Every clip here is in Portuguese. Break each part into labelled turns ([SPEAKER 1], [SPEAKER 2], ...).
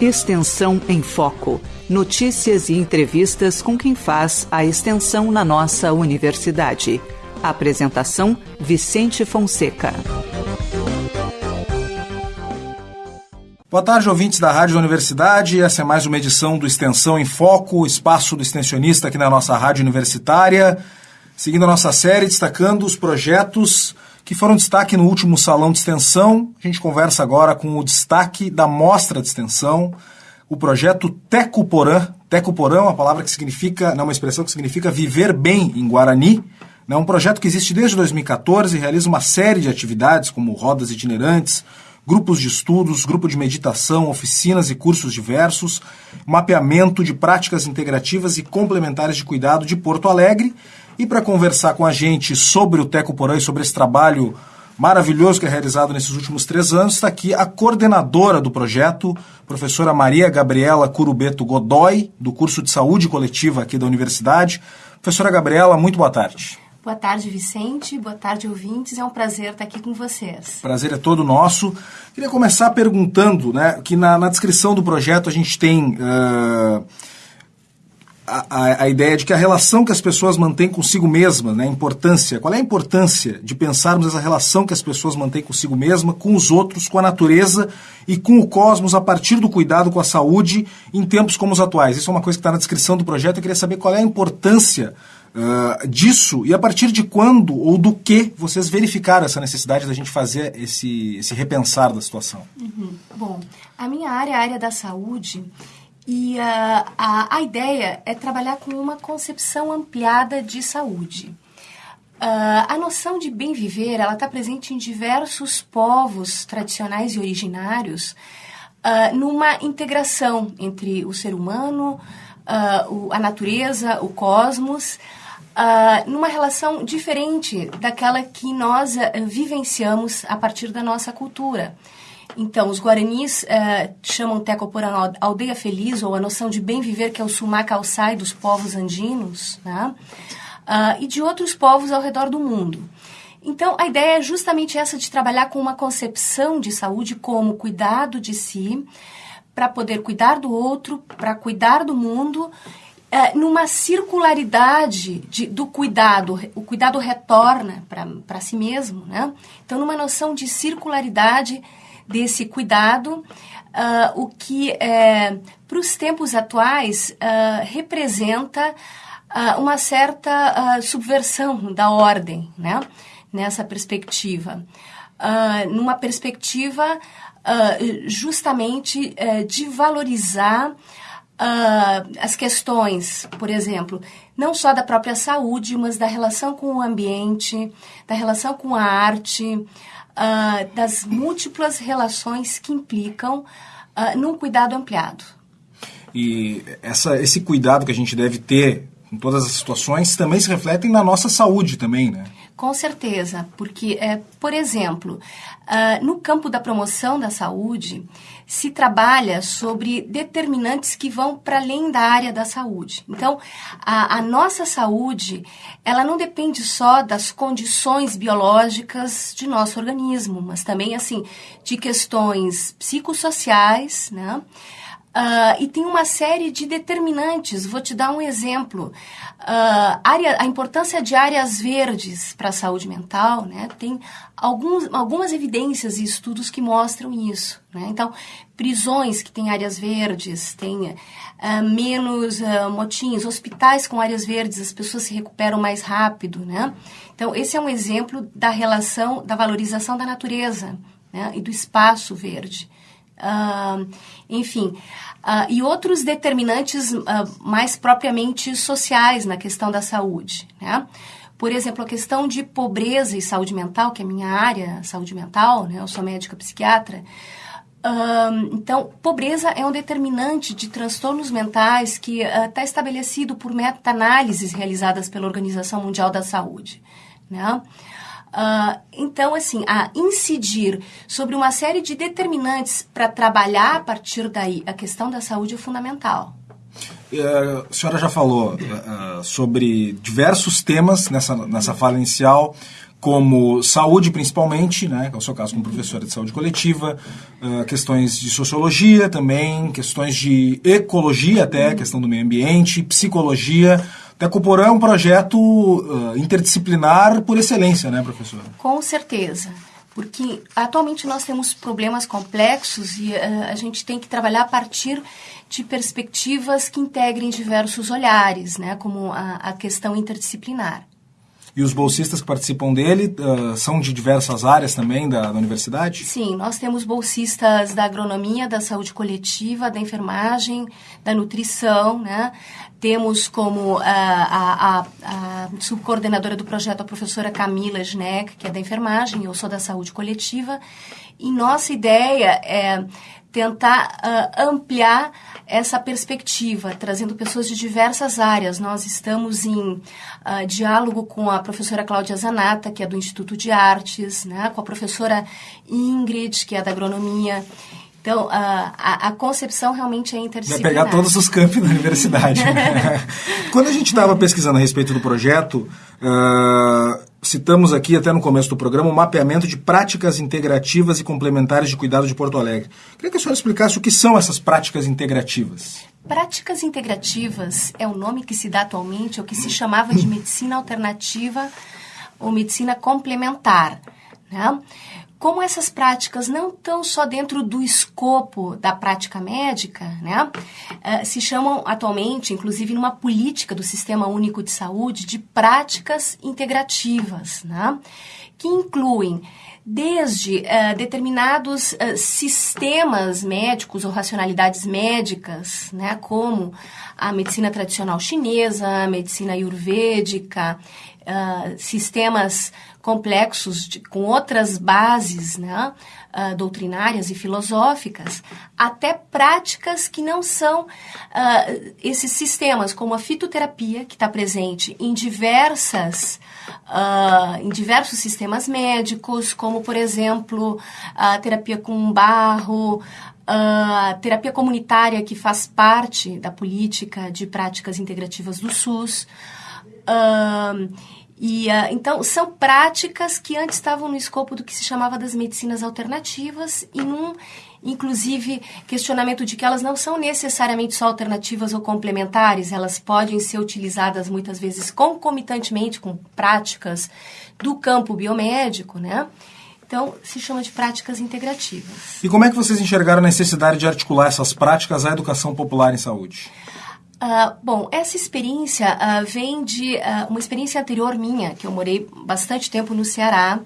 [SPEAKER 1] Extensão em Foco. Notícias e entrevistas com quem faz a extensão na nossa universidade. Apresentação: Vicente Fonseca.
[SPEAKER 2] Boa tarde, ouvintes da Rádio da Universidade. Essa é mais uma edição do Extensão em Foco, espaço do extensionista aqui na nossa rádio universitária. Seguindo a nossa série, destacando os projetos que foram destaque no último salão de extensão. A gente conversa agora com o destaque da mostra de extensão, o projeto Tecuporã. Tecuporã é uma palavra que significa, não, uma expressão que significa viver bem em Guarani. É um projeto que existe desde 2014 e realiza uma série de atividades, como rodas itinerantes, grupos de estudos, grupo de meditação, oficinas e cursos diversos, mapeamento de práticas integrativas e complementares de cuidado de Porto Alegre. E para conversar com a gente sobre o Teco Porã e sobre esse trabalho maravilhoso que é realizado nesses últimos três anos, está aqui a coordenadora do projeto, professora Maria Gabriela Curubeto Godoy, do curso de Saúde Coletiva aqui da Universidade. Professora Gabriela, muito boa tarde.
[SPEAKER 3] Boa tarde, Vicente. Boa tarde, ouvintes. É um prazer estar aqui com vocês.
[SPEAKER 2] Prazer é todo nosso. Queria começar perguntando, né, que na, na descrição do projeto a gente tem uh, a, a, ideia de que a relação que as pessoas mantêm consigo mesmas, né, a importância, qual é a importância de pensarmos essa relação que as pessoas mantêm consigo mesma, com os outros, com a natureza e com o cosmos a partir do cuidado com a saúde em tempos como os atuais. Isso é uma coisa que está na descrição do projeto. Eu queria saber qual é a importância uh, disso e a partir de quando ou do que vocês verificaram essa necessidade da gente fazer esse, esse repensar da situação?
[SPEAKER 3] Uhum. Bom, a minha área a área da saúde e uh, a, a ideia é trabalhar com uma concepção ampliada de saúde. Uh, a noção de bem viver ela está presente em diversos povos tradicionais e originários uh, numa integração entre o ser humano, uh, o, a natureza, o cosmos, numa relação diferente daquela que nós vivenciamos a partir da nossa cultura. Então, os guaranis uh, chamam Tecoporã aldeia feliz, ou a noção de bem viver, que é o sumá calçai dos povos andinos, né? uh, e de outros povos ao redor do mundo. Então, a ideia é justamente essa de trabalhar com uma concepção de saúde como cuidado de si, para poder cuidar do outro, para cuidar do mundo é, numa circularidade de, do cuidado. O cuidado retorna para si mesmo, né? Então, numa noção de circularidade desse cuidado, uh, o que é, para os tempos atuais uh, representa uh, uma certa subversão da ordem, né? Nessa perspectiva. numa perspectiva justamente de valorizar as questões, por exemplo, não só da própria saúde, mas da relação com o ambiente, da relação com a arte, uh, das múltiplas relações que implicam uh, num cuidado ampliado.
[SPEAKER 2] E essa, esse cuidado que a gente deve ter em todas as situações também se refletem na nossa saúde também, né?
[SPEAKER 3] Com certeza, porque, é, por exemplo, uh, no campo da promoção da saúde, se trabalha sobre determinantes que vão para além da área da saúde. Então, a, a, nossa saúde, ela não depende só das condições biológicas de nosso organismo, mas também, assim, de questões psicossociais, né? Uh, e tem uma série de determinantes. Vou te dar um exemplo. Uh, área, a importância de áreas verdes para a saúde mental, né? Tem alguns, algumas evidências e estudos que mostram isso. Né? Então, prisões que têm áreas verdes, tem uh, menos motins, hospitais com áreas verdes, as pessoas se recuperam mais rápido, né? Então, esse é um exemplo da relação, da valorização da natureza né? e do espaço verde. Uh, enfim, uh, e outros determinantes uh, mais propriamente sociais na questão da saúde. Né? Por exemplo, a questão de pobreza e saúde mental, que é minha área, saúde mental, né? eu sou médica psiquiatra. então, pobreza é um determinante de transtornos mentais que está estabelecido por meta-análises realizadas pela Organização Mundial da Saúde. Né? Uh, então, assim, a incidir sobre uma série de determinantes para trabalhar a partir daí a questão da saúde é fundamental.
[SPEAKER 2] Uh, a senhora já falou uh, sobre diversos temas nessa, nessa fala inicial, como saúde, principalmente, né, que é o seu caso como professora de saúde coletiva, questões de sociologia também, questões de ecologia até, questão do meio ambiente, psicologia. Tecoporã é um projeto uh, interdisciplinar por excelência, né, professora?
[SPEAKER 3] Com certeza porque atualmente nós temos problemas complexos e uh, a gente tem que trabalhar a partir de perspectivas que integrem diversos olhares, né, como a, a questão interdisciplinar.
[SPEAKER 2] E os bolsistas que participam dele uh, são de diversas áreas também da, da, universidade?
[SPEAKER 3] Sim, nós temos bolsistas da agronomia, da saúde coletiva, da enfermagem, da nutrição, né? Temos como uh, a, a, a, subcoordenadora do projeto a professora Camila Schneck, que é da enfermagem, eu sou da saúde coletiva. E nossa ideia é tentar uh, ampliar essa perspectiva, trazendo pessoas de diversas áreas. Nós estamos em uh, diálogo com a professora Cláudia Zanata, que é do Instituto de Artes, né, com a professora Ingrid, que é da Agronomia. Então, a, a, a, concepção realmente é interdisciplinar.
[SPEAKER 2] Vai pegar todos os campos da universidade. Quando a gente estava pesquisando a respeito do projeto, uh, citamos aqui até no começo do programa o mapeamento de práticas integrativas e complementares de cuidado de Porto Alegre. Queria que a senhora explicasse o que são essas práticas integrativas.
[SPEAKER 3] Práticas integrativas é o nome que se dá atualmente, o que se chamava de medicina alternativa ou medicina complementar. Né? Como essas práticas não estão só dentro do escopo da prática médica, né, uh, se chamam atualmente, inclusive numa política do Sistema Único de Saúde, de práticas integrativas, né, que incluem desde uh, determinados uh, sistemas médicos ou racionalidades médicas, né, como a medicina tradicional chinesa, a medicina ayurvédica, uh, sistemas complexos de, com outras bases né, uh, doutrinárias e filosóficas, até práticas que não são uh, esses sistemas, como a fitoterapia, que está presente em diversas uh, em diversos sistemas médicos, como por exemplo a terapia com barro, a terapia comunitária que faz parte da política de práticas integrativas do SUS. Uh, e, uh, então, são práticas que antes estavam no escopo do que se chamava das medicinas alternativas e num, inclusive, questionamento de que elas não são necessariamente só alternativas ou complementares, elas podem ser utilizadas muitas vezes concomitantemente com práticas do campo biomédico, né? Então, se chama de práticas integrativas.
[SPEAKER 2] E como é que vocês enxergaram a necessidade de articular essas práticas à educação popular em saúde?
[SPEAKER 3] Uh, bom, essa experiência uh, vem de uh, uma experiência anterior minha, que eu morei bastante tempo no Ceará,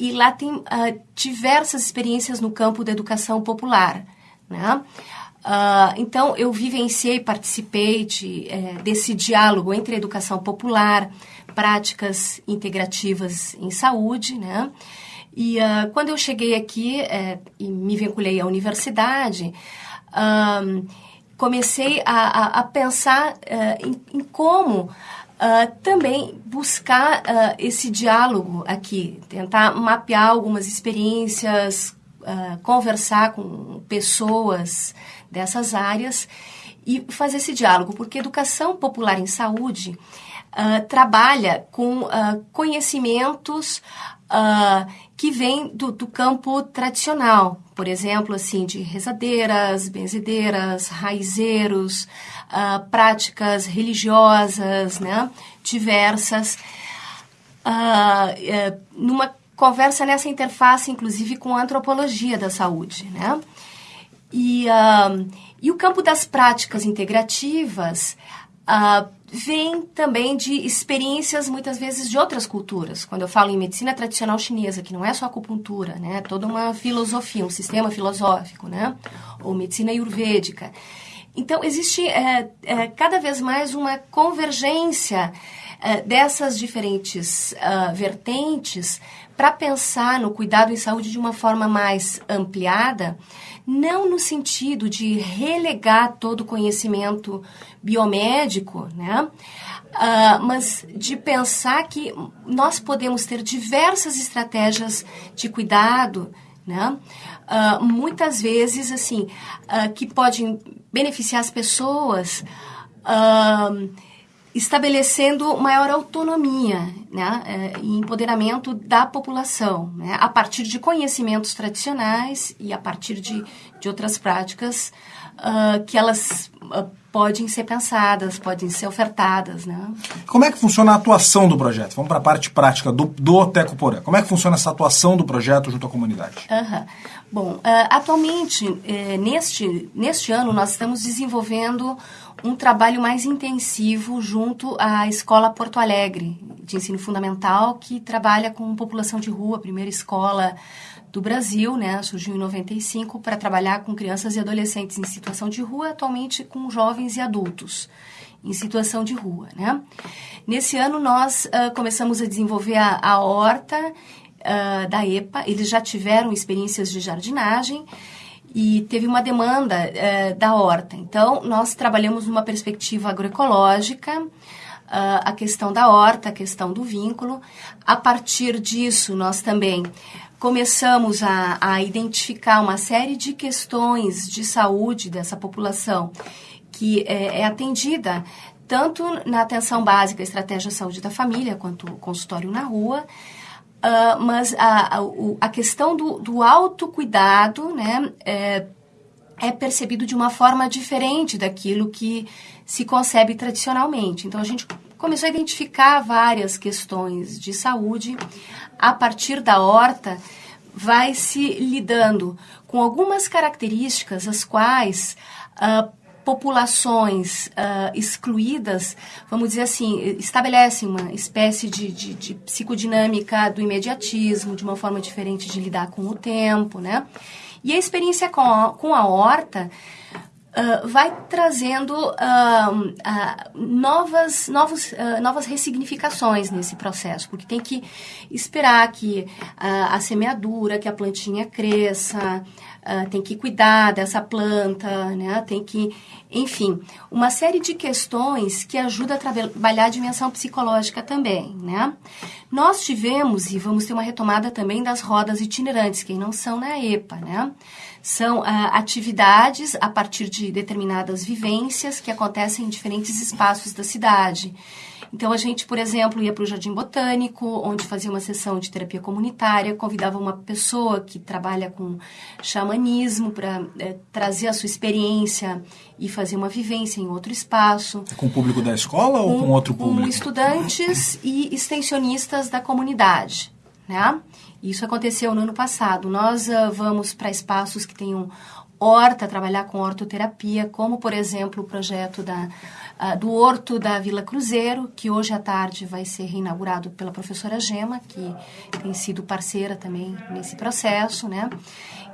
[SPEAKER 3] e lá tem diversas experiências no campo da educação popular. Né? então, eu vivenciei, participei de, eh, desse diálogo entre educação popular, práticas integrativas em saúde, né? E quando eu cheguei aqui eh, e me vinculei à universidade, comecei a, a, a pensar uh, em, em, como uh, também buscar uh, esse diálogo aqui, tentar mapear algumas experiências, conversar com pessoas dessas áreas e fazer esse diálogo, porque educação popular em saúde trabalha com conhecimentos que vem do, do, campo tradicional, por exemplo, assim, de rezadeiras, benzedeiras, raizeiros, uh, práticas religiosas, né, diversas, uh, numa conversa nessa interface, inclusive, com a antropologia da saúde, né, e, e o campo das práticas integrativas uh, vem também de experiências, muitas vezes, de outras culturas. Quando eu falo em medicina tradicional chinesa, que não é só acupuntura, né? É toda uma filosofia, um sistema filosófico, né? Ou medicina ayurvédica. Então, existe é, é, cada vez mais uma convergência é, dessas diferentes uh, vertentes para pensar no cuidado em saúde de uma forma mais ampliada, não no sentido de relegar todo o conhecimento biomédico, né? Uh, mas de pensar que nós podemos ter diversas estratégias de cuidado, né? Uh, muitas vezes, assim, uh, que podem beneficiar as pessoas estabelecendo maior autonomia né, é, e empoderamento da população, né, a partir de conhecimentos tradicionais e a partir de, de outras práticas uh, que elas uh, podem ser pensadas, podem ser ofertadas. Né?
[SPEAKER 2] Como é que funciona a atuação do projeto? Vamos para a parte prática do, do Teco Porã. Como é que funciona essa atuação do projeto junto à comunidade?
[SPEAKER 3] Uhum. Bom, uh, atualmente, eh, neste, neste ano, nós estamos desenvolvendo um trabalho mais intensivo junto à Escola Porto Alegre, de ensino fundamental, que trabalha com população de rua, primeira escola do Brasil, né? Surgiu em 95 para trabalhar com crianças e adolescentes em situação de rua, atualmente com jovens e adultos em situação de rua, né? Nesse ano nós uh, começamos a desenvolver a, a horta uh, da EPA. Eles já tiveram experiências de jardinagem e teve uma demanda uh, da horta. Então, nós trabalhamos numa perspectiva agroecológica, uh, a questão da horta, a questão do vínculo. A partir disso, nós também começamos a, a identificar uma série de questões de saúde dessa população que é, é atendida tanto na atenção básica, estratégia de saúde da família, quanto consultório na rua, Uh, mas a, a, a, questão do, do autocuidado né, é, é percebido de uma forma diferente daquilo que se concebe tradicionalmente. Então, a gente começou a identificar várias questões de saúde. A partir da horta, vai se lidando com algumas características as quais uh, populações uh, excluídas, vamos dizer assim, estabelecem uma espécie de, de, de, psicodinâmica do imediatismo, de uma forma diferente de lidar com o tempo, né? E a experiência com a, com a horta uh, vai trazendo uh, novas, novos, novas ressignificações nesse processo, porque tem que esperar que a semeadura, que a plantinha cresça, uh, tem que cuidar dessa planta, né? Tem que, enfim, uma série de questões que ajuda a trabalhar a dimensão psicológica também, né? Nós tivemos e vamos ter uma retomada também das rodas itinerantes, que não são na EPA, né? São uh, atividades a partir de determinadas vivências que acontecem em diferentes espaços da cidade. Então, a gente, por exemplo, ia para o Jardim Botânico, onde fazia uma sessão de terapia comunitária, convidava uma pessoa que trabalha com xamanismo para é, trazer a sua experiência e fazer uma vivência em outro espaço.
[SPEAKER 2] É com o público da escola com, ou com outro público?
[SPEAKER 3] Com estudantes e extensionistas da comunidade, né? Isso aconteceu no ano passado. Nós uh, vamos para espaços que tenham horta, trabalhar com hortoterapia, como, por exemplo, o projeto da uh, do Horto da Vila Cruzeiro, que hoje à tarde vai ser reinaugurado pela professora Gema, que tem sido parceira também nesse processo, né?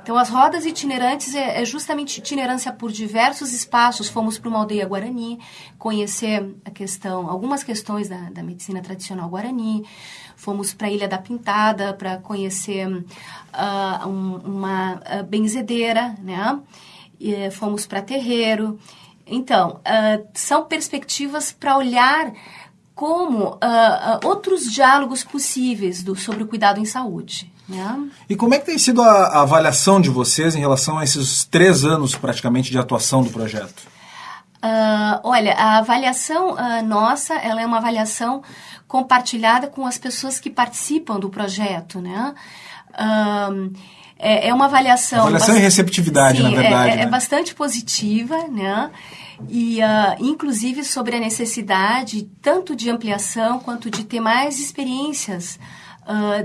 [SPEAKER 3] Então, as rodas itinerantes é, é justamente itinerância por diversos espaços. Fomos para uma aldeia Guarani, conhecer a questão, algumas questões da, da medicina tradicional Guarani. Fomos para a Ilha da Pintada para conhecer uh, um, uma uh, benzedeira, né? E, fomos para Terreiro. Então, uh, são perspectivas para olhar como uh, uh, outros diálogos possíveis do, sobre o cuidado em saúde. Né?
[SPEAKER 2] E como é que tem sido a, a, avaliação de vocês em relação a esses três anos praticamente de atuação do projeto?
[SPEAKER 3] olha, a avaliação nossa, ela é uma avaliação compartilhada com as pessoas que participam do projeto, né? é, é uma avaliação.
[SPEAKER 2] Avaliação e receptividade,
[SPEAKER 3] sim,
[SPEAKER 2] na verdade.
[SPEAKER 3] É, é
[SPEAKER 2] né?
[SPEAKER 3] é bastante positiva, né? E, uh, inclusive, sobre a necessidade tanto de ampliação quanto de ter mais experiências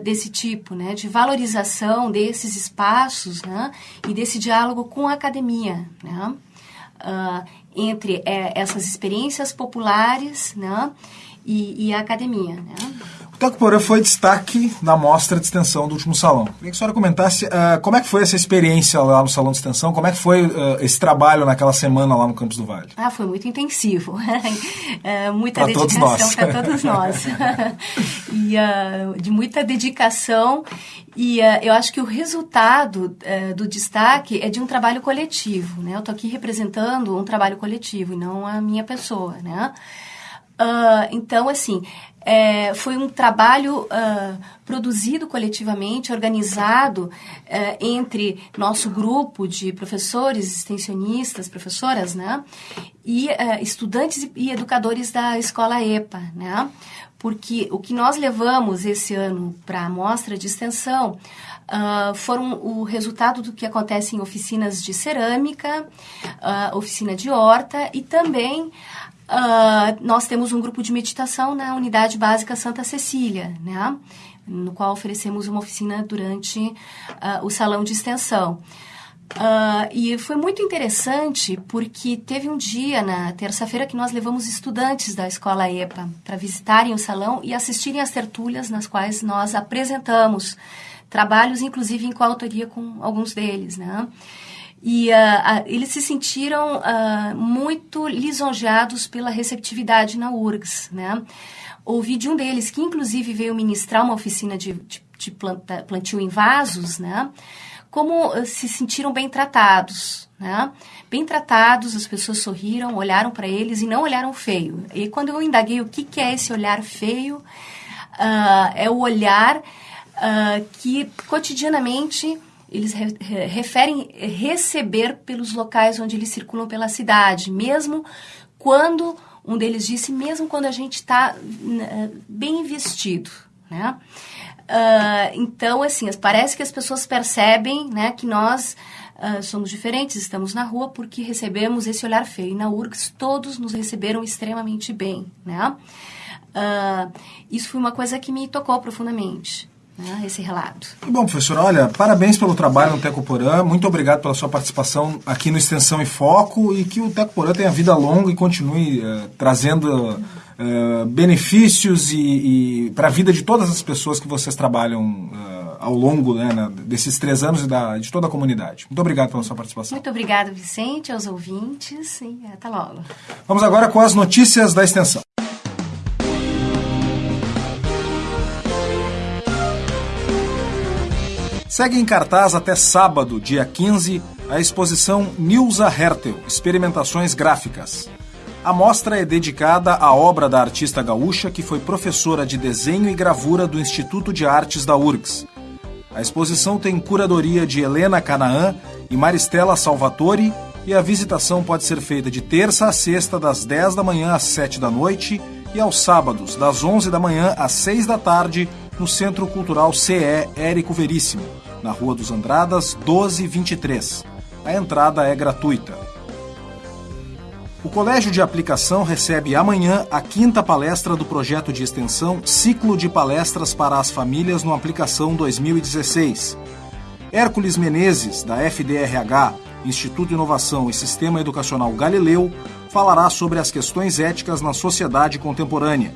[SPEAKER 3] desse tipo, né? De valorização desses espaços, né? E desse diálogo com a academia, né? Uh, entre é, essas experiências populares, né? E, e a academia, né?
[SPEAKER 2] O Toque Porã foi destaque na mostra de extensão do último salão. Queria que a senhora comentasse uh, como é que foi essa experiência lá no salão de extensão, como é que foi uh, esse trabalho naquela semana lá no Campus do Vale?
[SPEAKER 3] Ah, foi muito intensivo. uh, muita pra dedicação para todos nós. e de muita dedicação e eu acho que o resultado do destaque é de um trabalho coletivo, né? Eu estou aqui representando um trabalho coletivo e não a minha pessoa, né? então, assim, é, foi um trabalho uh, produzido coletivamente, organizado uh, entre nosso grupo de professores, extensionistas, professoras, né? E uh, estudantes e educadores da escola EPA, né? Porque o que nós levamos esse ano para a mostra de extensão Uh, foram o resultado do que acontece em oficinas de cerâmica, uh, oficina de horta e também uh, nós temos um grupo de meditação na Unidade Básica Santa Cecília, né? no qual oferecemos uma oficina durante o salão de extensão. Uh, e foi muito interessante porque teve um dia na terça-feira que nós levamos estudantes da escola EPA para visitarem o salão e assistirem às tertúlias nas quais nós apresentamos trabalhos, inclusive em coautoria com alguns deles, né? E uh, uh, eles se sentiram uh, muito lisonjeados pela receptividade na URGS, né? Ouvi de um deles, que inclusive veio ministrar uma oficina de, de, de planta, plantio em vasos, né? Como se sentiram bem tratados, né? Bem tratados, as pessoas sorriram, olharam para eles e não olharam feio. E quando eu indaguei o que, que é esse olhar feio, é o olhar que cotidianamente eles re referem receber pelos locais onde eles circulam pela cidade, mesmo quando um deles disse, mesmo quando a gente está uh, bem vestido, né? Uh, então, assim, parece que as pessoas percebem, né, que nós uh, somos diferentes, estamos na rua porque recebemos esse olhar feio. E na URGS todos nos receberam extremamente bem, né? Uh, isso foi uma coisa que me tocou profundamente né, esse relato.
[SPEAKER 2] Bom, professora, olha, parabéns pelo trabalho no Tecoporã, muito obrigado pela sua participação aqui no Extensão e Foco e que o Tecoporã tenha vida longa e continue uh, trazendo uh, benefícios e, e para a vida de todas as pessoas que vocês trabalham uh, ao longo né, na, desses três anos e da, de toda a comunidade. Muito obrigado pela sua participação.
[SPEAKER 3] Muito obrigado, Vicente, aos ouvintes e até logo.
[SPEAKER 2] Vamos agora com as notícias da Extensão. Segue em cartaz até sábado, dia 15, a exposição Nilza Hertel Experimentações Gráficas. A mostra é dedicada à obra da artista gaúcha que foi professora de desenho e gravura do Instituto de Artes da URGS. A exposição tem curadoria de Helena Canaã e Maristela Salvatore e a visitação pode ser feita de terça a sexta, das 10 da manhã às 7 da noite e aos sábados, das 11 da manhã às 6 da tarde, no Centro Cultural CE Érico Veríssimo na Rua dos Andradas, 1223. A entrada é gratuita. O Colégio de Aplicação recebe amanhã a quinta palestra do projeto de extensão Ciclo de Palestras para as Famílias no Aplicação 2016. Hércules Menezes, da FDRH, Instituto Inovação e Sistema Educacional Galileu, falará sobre as questões éticas na sociedade contemporânea.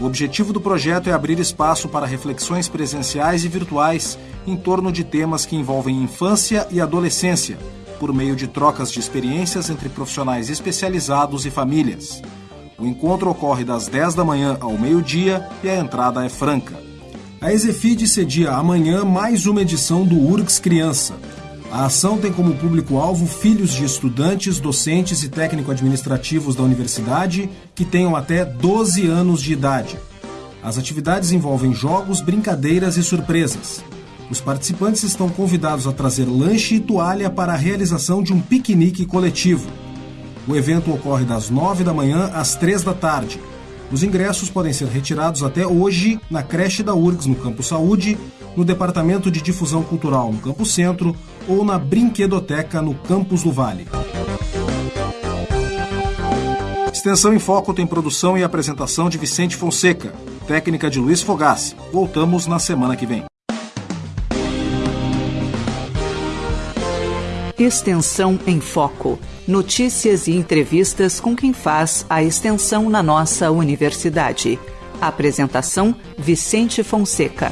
[SPEAKER 2] O objetivo do projeto é abrir espaço para reflexões presenciais e virtuais em torno de temas que envolvem infância e adolescência, por meio de trocas de experiências entre profissionais especializados e famílias. O encontro ocorre das 10 da manhã ao meio-dia e a entrada é franca. A Exefid cedia amanhã mais uma edição do URGS Criança, a ação tem como público-alvo filhos de estudantes, docentes e técnico-administrativos da universidade que tenham até 12 anos de idade. As atividades envolvem jogos, brincadeiras e surpresas. Os participantes estão convidados a trazer lanche e toalha para a realização de um piquenique coletivo. O evento ocorre das 9 da manhã às 3 da tarde. Os ingressos podem ser retirados até hoje na creche da URGS no Campo Saúde, no Departamento de Difusão Cultural no Campo Centro ou na Brinquedoteca no Campus do Vale. Extensão em Foco tem produção e apresentação de Vicente Fonseca, técnica de Luiz Fogassi. Voltamos na semana que vem.
[SPEAKER 1] Extensão em Foco. Notícias e entrevistas com quem faz a extensão na nossa universidade. Apresentação: Vicente Fonseca.